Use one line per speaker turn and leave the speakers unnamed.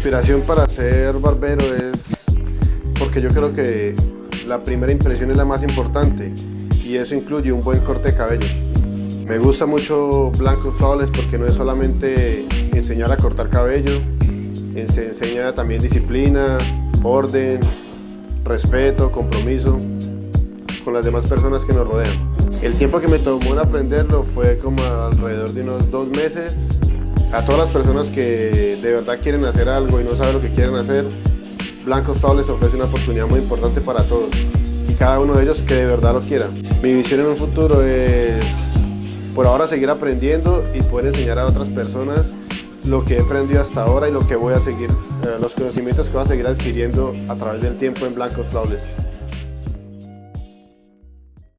inspiración para ser barbero es porque yo creo que la primera impresión es la más importante y eso incluye un buen corte de cabello. Me gusta mucho Blanco Flawless porque no es solamente enseñar a cortar cabello, se enseña también disciplina, orden, respeto, compromiso con las demás personas que nos rodean. El tiempo que me tomó en aprenderlo fue como alrededor de unos dos meses. A todas las personas que de verdad quieren hacer algo y no saben lo que quieren hacer, Blancos Flawless ofrece una oportunidad muy importante para todos y cada uno de ellos que de verdad lo quiera. Mi visión en un futuro es por ahora seguir aprendiendo y poder enseñar a otras personas lo que he aprendido hasta ahora y lo que voy a seguir, eh, los conocimientos que voy a seguir adquiriendo a través del tiempo en Blancos Flawless.